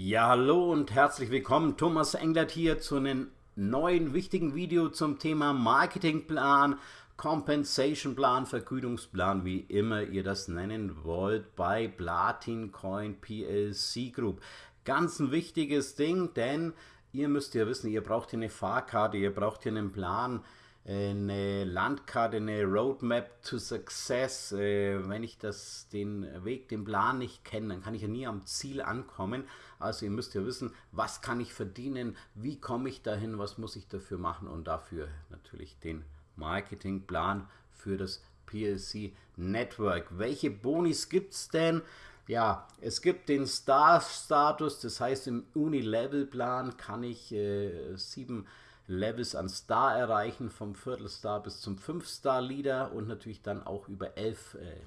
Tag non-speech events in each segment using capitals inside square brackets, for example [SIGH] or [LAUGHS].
Ja, hallo und herzlich willkommen. Thomas Englert hier zu einem neuen wichtigen Video zum Thema Marketingplan, Compensation Plan, Vergütungsplan, wie immer ihr das nennen wollt, bei Platin Coin PLC Group. Ganz ein wichtiges Ding, denn ihr müsst ja wissen, ihr braucht hier eine Fahrkarte, ihr braucht hier einen Plan, eine Landkarte, eine Roadmap to Success. Äh, wenn ich das, den Weg, den Plan nicht kenne, dann kann ich ja nie am Ziel ankommen. Also ihr müsst ja wissen, was kann ich verdienen, wie komme ich dahin, was muss ich dafür machen und dafür natürlich den Marketingplan für das PLC Network. Welche Bonis gibt es denn? Ja, es gibt den Star-Status, das heißt im Uni-Level-Plan kann ich äh, sieben Levels an Star erreichen, vom Viertelstar bis zum Fünf-Star-Leader und natürlich dann auch über elf äh,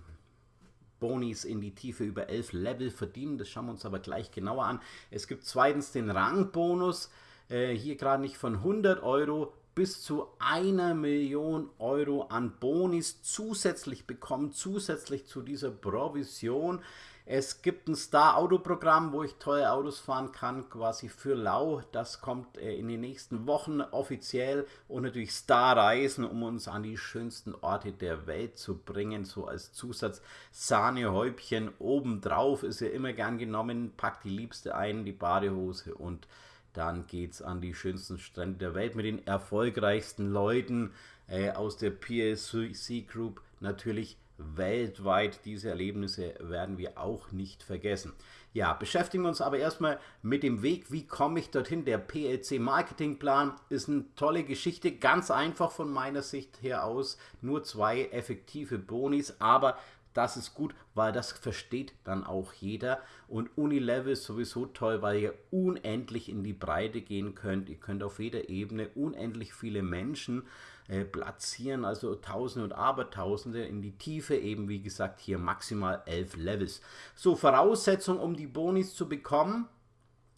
Bonis in die Tiefe, über elf Level verdienen. Das schauen wir uns aber gleich genauer an. Es gibt zweitens den Rangbonus, äh, hier gerade nicht von 100 Euro bis zu einer Million Euro an Bonis zusätzlich bekommen, zusätzlich zu dieser Provision. Es gibt ein Star-Auto-Programm, wo ich teure Autos fahren kann, quasi für lau. Das kommt äh, in den nächsten Wochen offiziell und natürlich Star-Reisen, um uns an die schönsten Orte der Welt zu bringen, so als Zusatz. Sahnehäubchen obendrauf ist ja immer gern genommen, packt die Liebste ein, die Badehose und dann geht es an die schönsten Strände der Welt mit den erfolgreichsten Leuten äh, aus der PSC Group natürlich weltweit. Diese Erlebnisse werden wir auch nicht vergessen. Ja, beschäftigen wir uns aber erstmal mit dem Weg, wie komme ich dorthin. Der PLC Marketingplan ist eine tolle Geschichte, ganz einfach von meiner Sicht her aus. Nur zwei effektive Bonis, aber das ist gut, weil das versteht dann auch jeder. Und Unilevel ist sowieso toll, weil ihr unendlich in die Breite gehen könnt. Ihr könnt auf jeder Ebene unendlich viele Menschen äh, platzieren, also Tausende und Abertausende in die Tiefe, eben wie gesagt hier maximal elf Levels. So, Voraussetzung, um die Bonis zu bekommen,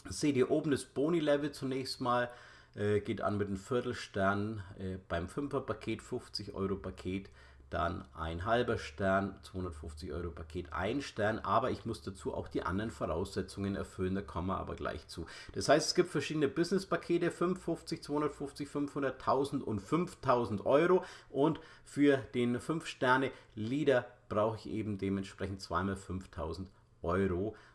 seht ihr oben das Boni-Level zunächst mal, äh, geht an mit einem Viertelstern, äh, beim 5er-Paket, 50 Euro-Paket, dann ein halber Stern, 250 Euro Paket, ein Stern, aber ich muss dazu auch die anderen Voraussetzungen erfüllen, da kommen wir aber gleich zu. Das heißt, es gibt verschiedene Business-Pakete, 550, 250, 500, 1000 und 5000 Euro und für den 5 Sterne Leader brauche ich eben dementsprechend zweimal 5000 Euro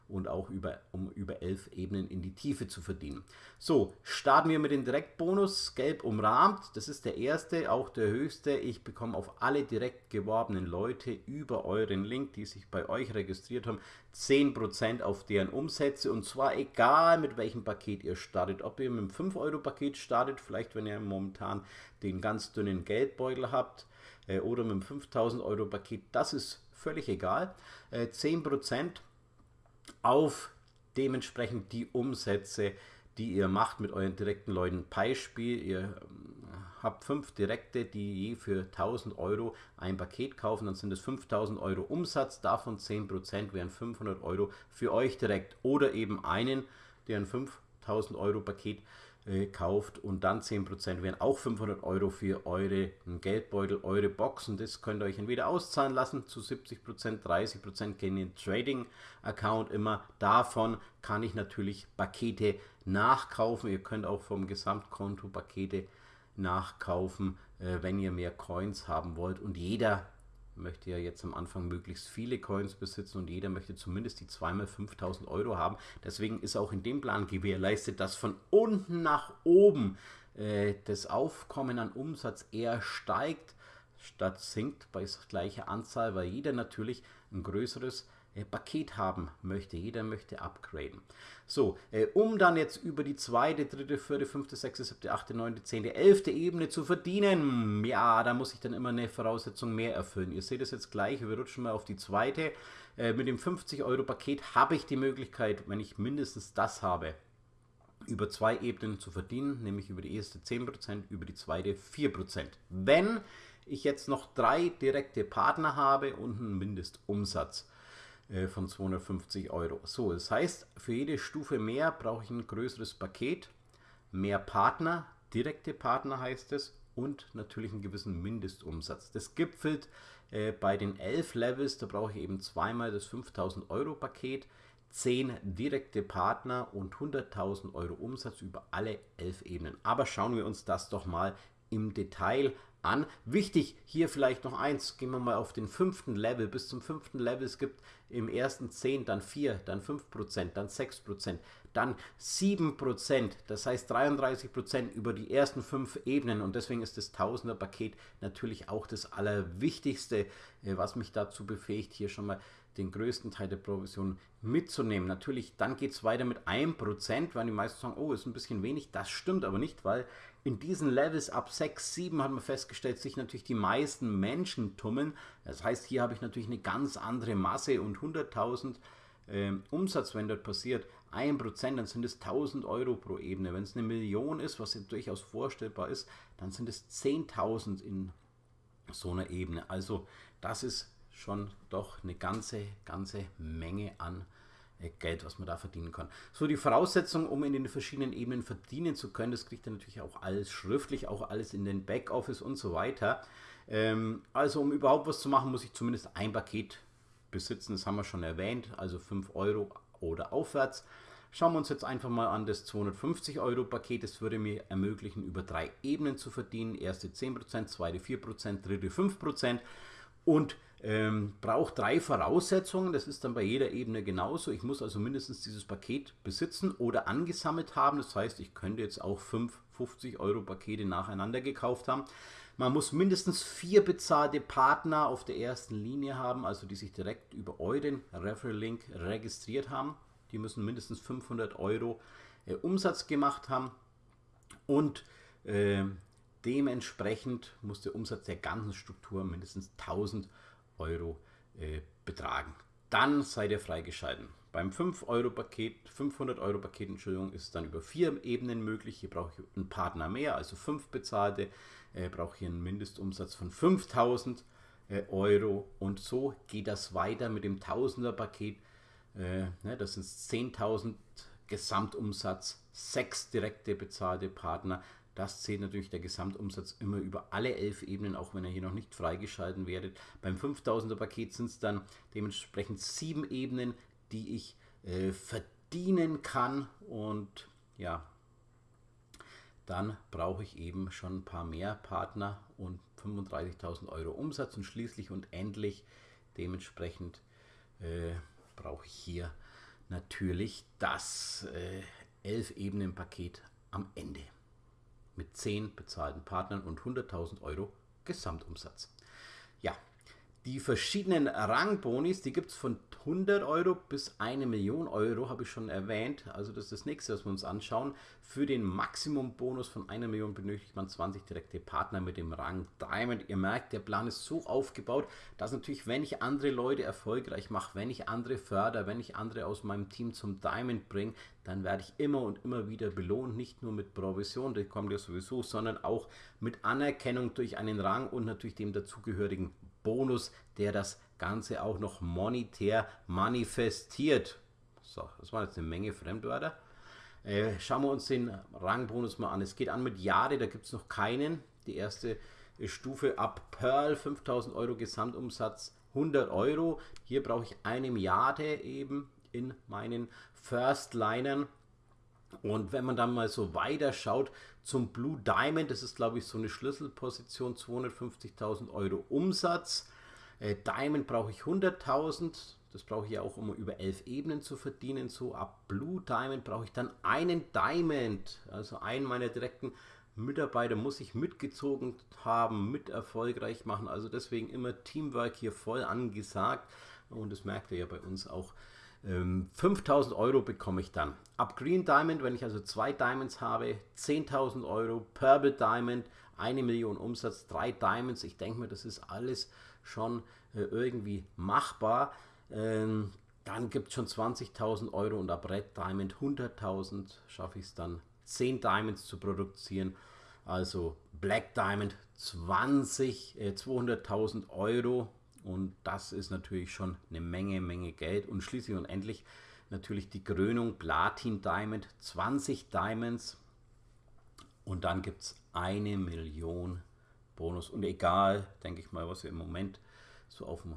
und auch über, um über elf Ebenen in die Tiefe zu verdienen. So, starten wir mit dem Direktbonus, gelb umrahmt, das ist der erste, auch der höchste. Ich bekomme auf alle direkt geworbenen Leute über euren Link, die sich bei euch registriert haben, 10% auf deren Umsätze und zwar egal mit welchem Paket ihr startet, ob ihr mit einem 5-Euro-Paket startet, vielleicht wenn ihr momentan den ganz dünnen Geldbeutel habt äh, oder mit einem 5000 Euro Paket, das ist völlig egal. Äh, 10% auf dementsprechend die Umsätze, die ihr macht mit euren direkten Leuten. Beispiel, ihr ähm, habt fünf Direkte, die je für 1000 Euro ein Paket kaufen, dann sind es 5000 Euro Umsatz, davon 10% wären 500 Euro für euch direkt. Oder eben einen, der ein 5000 Euro Paket äh, kauft und dann 10% wären auch 500 Euro für eure Geldbeutel, eure Boxen. Das könnt ihr euch entweder auszahlen lassen zu 70%, 30% gehen in den Trading Account immer. Davon kann ich natürlich Pakete nachkaufen. Ihr könnt auch vom Gesamtkonto Pakete nachkaufen, äh, wenn ihr mehr Coins haben wollt. Und jeder möchte ja jetzt am Anfang möglichst viele Coins besitzen und jeder möchte zumindest die zweimal 5000 Euro haben. Deswegen ist auch in dem Plan gewährleistet, dass von unten nach oben äh, das Aufkommen an Umsatz eher steigt, statt sinkt bei gleicher Anzahl, weil jeder natürlich ein größeres äh, Paket haben möchte. Jeder möchte upgraden. So, äh, um dann jetzt über die zweite, dritte, vierte, fünfte, sechste, siebte, achte, neunte, zehnte, elfte Ebene zu verdienen, ja, da muss ich dann immer eine Voraussetzung mehr erfüllen. Ihr seht es jetzt gleich, wir rutschen mal auf die zweite. Äh, mit dem 50-Euro-Paket habe ich die Möglichkeit, wenn ich mindestens das habe, über zwei Ebenen zu verdienen, nämlich über die erste 10%, über die zweite 4%. Wenn ich jetzt noch drei direkte Partner habe und einen Mindestumsatz. Äh, von 250 Euro. So, das heißt, für jede Stufe mehr brauche ich ein größeres Paket, mehr Partner, direkte Partner heißt es, und natürlich einen gewissen Mindestumsatz. Das gipfelt äh, bei den 11 Levels, da brauche ich eben zweimal das 5000 Euro Paket. 10 direkte Partner und 100.000 Euro Umsatz über alle 11 Ebenen. Aber schauen wir uns das doch mal im Detail an. Wichtig hier vielleicht noch eins, gehen wir mal auf den fünften Level. Bis zum fünften Level, es gibt im ersten 10, dann 4, dann 5%, dann 6%, dann 7%, das heißt 33% über die ersten fünf Ebenen und deswegen ist das Tausender-Paket natürlich auch das Allerwichtigste, äh, was mich dazu befähigt, hier schon mal den größten Teil der Provision mitzunehmen. Natürlich, dann geht es weiter mit 1%, weil die meisten sagen, oh, ist ein bisschen wenig. Das stimmt aber nicht, weil in diesen Levels ab 6, 7 hat man festgestellt, sich natürlich die meisten Menschen tummeln. Das heißt, hier habe ich natürlich eine ganz andere Masse und 100.000 äh, Umsatz, wenn dort passiert, 1%, dann sind es 1000 Euro pro Ebene. Wenn es eine Million ist, was ja durchaus vorstellbar ist, dann sind es 10.000 in so einer Ebene. Also das ist schon doch eine ganze, ganze Menge an äh, Geld, was man da verdienen kann. So, die Voraussetzung, um in den verschiedenen Ebenen verdienen zu können, das kriegt ihr natürlich auch alles schriftlich, auch alles in den Backoffice und so weiter. Ähm, also, um überhaupt was zu machen, muss ich zumindest ein Paket besitzen, das haben wir schon erwähnt, also 5 Euro oder aufwärts. Schauen wir uns jetzt einfach mal an das 250 Euro Paket. Das würde mir ermöglichen, über drei Ebenen zu verdienen. Erste 10%, zweite 4%, dritte 5% und ähm, braucht drei Voraussetzungen. Das ist dann bei jeder Ebene genauso. Ich muss also mindestens dieses Paket besitzen oder angesammelt haben. Das heißt, ich könnte jetzt auch fünf 50 Euro Pakete nacheinander gekauft haben. Man muss mindestens vier bezahlte Partner auf der ersten Linie haben, also die sich direkt über euren Referral-Link registriert haben. Die müssen mindestens 500 Euro äh, Umsatz gemacht haben und äh, dementsprechend muss der Umsatz der ganzen Struktur mindestens 1000 Euro äh, betragen. Dann seid ihr freigeschalten. Beim 5-Euro-Paket, 500 Euro Paket, Entschuldigung, ist dann über vier Ebenen möglich. Hier brauche ich einen Partner mehr, also fünf bezahlte, äh, brauche hier einen Mindestumsatz von 5000 äh, Euro und so geht das weiter mit dem Tausender-Paket. Äh, ne, das sind 10.000 Gesamtumsatz, sechs direkte bezahlte Partner. Das zählt natürlich der Gesamtumsatz immer über alle elf Ebenen, auch wenn er hier noch nicht freigeschalten werdet. Beim 5000er Paket sind es dann dementsprechend sieben Ebenen, die ich äh, verdienen kann. Und ja, dann brauche ich eben schon ein paar mehr Partner und 35.000 Euro Umsatz. Und schließlich und endlich dementsprechend äh, brauche ich hier natürlich das äh, 11 Ebenen Paket am Ende mit 10 bezahlten Partnern und 100.000 Euro Gesamtumsatz. Ja, die verschiedenen Rangbonis, die gibt es von 100 Euro bis eine Million Euro, habe ich schon erwähnt. Also das ist das nächste, was wir uns anschauen. Für den Maximumbonus von einer Million benötigt man 20 direkte Partner mit dem Rang Diamond. Ihr merkt, der Plan ist so aufgebaut, dass natürlich, wenn ich andere Leute erfolgreich mache, wenn ich andere fördere, wenn ich andere aus meinem Team zum Diamond bringe, dann werde ich immer und immer wieder belohnt, nicht nur mit Provision, die kommt ja sowieso, sondern auch mit Anerkennung durch einen Rang und natürlich dem dazugehörigen Bonus, der das Ganze auch noch monetär manifestiert. So, das waren jetzt eine Menge Fremdwörter. Äh, schauen wir uns den Rangbonus mal an. Es geht an mit Jade, da gibt es noch keinen. Die erste Stufe ab Pearl, 5000 Euro Gesamtumsatz, 100 Euro. Hier brauche ich eine Milliarde eben in meinen First Linern. Und wenn man dann mal so weiter schaut zum Blue Diamond, das ist glaube ich so eine Schlüsselposition, 250.000 Euro Umsatz. Äh, Diamond brauche ich 100.000, das brauche ich ja auch, um über elf Ebenen zu verdienen. So ab Blue Diamond brauche ich dann einen Diamond, also einen meiner direkten Mitarbeiter muss ich mitgezogen haben, mit erfolgreich machen. Also deswegen immer Teamwork hier voll angesagt. Und das merkt ihr ja bei uns auch 5000 ähm, Euro bekomme ich dann. Ab Green Diamond, wenn ich also zwei Diamonds habe, 10.000 Euro. Purple Diamond, eine Million Umsatz, drei Diamonds. Ich denke mir, das ist alles schon äh, irgendwie machbar. Ähm, dann gibt es schon 20.000 Euro und ab Red Diamond 100.000 schaffe ich es dann 10 Diamonds zu produzieren. Also Black Diamond 20, äh, 200.000 Euro und das ist natürlich schon eine Menge, Menge Geld. Und schließlich und endlich natürlich die Krönung Platin Diamond, 20 Diamonds. Und dann gibt es eine Million Bonus. Und egal, denke ich mal, was wir im Moment so auf dem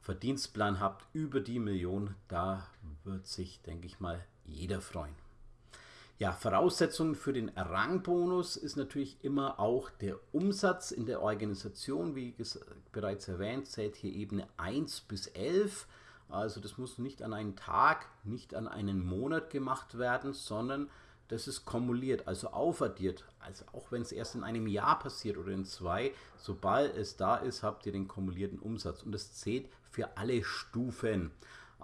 Verdienstplan habt über die Million, da wird sich, denke ich mal, jeder freuen. Ja, Voraussetzung für den Rangbonus ist natürlich immer auch der Umsatz in der Organisation. Wie bereits erwähnt, zählt hier Ebene 1 bis 11. Also das muss nicht an einen Tag, nicht an einen Monat gemacht werden, sondern das ist kumuliert, also aufaddiert. Also auch wenn es erst in einem Jahr passiert oder in zwei, sobald es da ist, habt ihr den kumulierten Umsatz. Und das zählt für alle Stufen.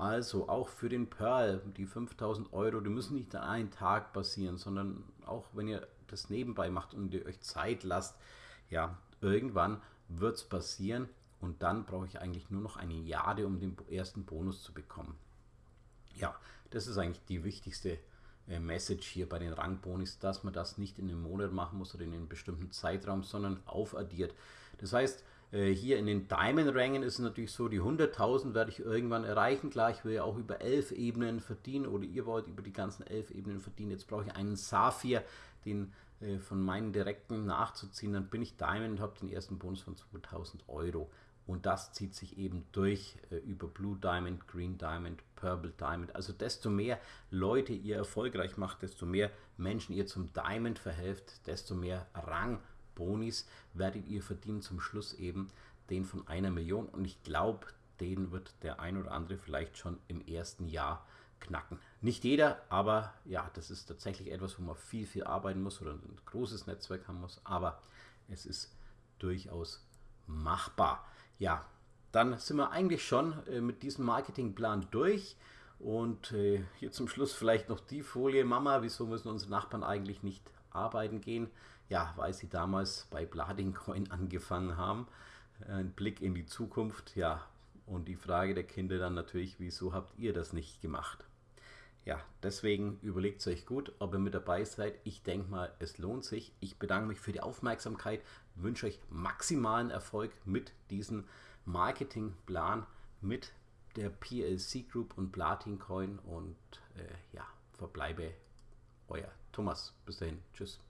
Also auch für den Pearl, die 5000 Euro, die müssen nicht an einem Tag passieren, sondern auch wenn ihr das nebenbei macht und ihr euch Zeit lasst, ja, irgendwann wird es passieren und dann brauche ich eigentlich nur noch eine Jade, um den ersten Bonus zu bekommen. Ja, das ist eigentlich die wichtigste äh, Message hier bei den Rangbonis, dass man das nicht in einem Monat machen muss oder in einem bestimmten Zeitraum, sondern aufaddiert. Das heißt, hier in den Diamond-Rängen ist es natürlich so, die 100.000 werde ich irgendwann erreichen. Klar, ich will ja auch über elf Ebenen verdienen oder ihr wollt über die ganzen elf Ebenen verdienen. Jetzt brauche ich einen Saphir, den äh, von meinen Direkten nachzuziehen. Dann bin ich Diamond und habe den ersten Bonus von 2000 Euro. Und das zieht sich eben durch äh, über Blue Diamond, Green Diamond, Purple Diamond. Also desto mehr Leute ihr erfolgreich macht, desto mehr Menschen ihr zum Diamond verhelft, desto mehr Rangbonis werdet ihr verdienen. Zum Schluss eben den von einer Million. Und ich glaube, den wird der ein oder andere vielleicht schon im ersten Jahr knacken. Nicht jeder, aber ja, das ist tatsächlich etwas, wo man viel, viel arbeiten muss oder ein großes Netzwerk haben muss. Aber es ist durchaus machbar. Ja, dann sind wir eigentlich schon äh, mit diesem Marketingplan durch. Und äh, hier zum Schluss vielleicht noch die Folie. Mama, wieso müssen unsere Nachbarn eigentlich nicht arbeiten gehen? Ja, weil sie damals bei Bladingcoin [LAUGHS] angefangen haben. Ein Blick in die Zukunft, ja. Und die Frage der Kinder dann natürlich, wieso habt ihr das nicht gemacht? Ja, deswegen überlegt es euch gut, ob ihr mit dabei seid. Ich denke mal, es lohnt sich. Ich bedanke mich für die Aufmerksamkeit, wünsche euch maximalen Erfolg mit diesem Marketingplan, mit der PLC Group und Platin Coin und äh, ja, verbleibe euer Thomas. Bis dahin. Tschüss.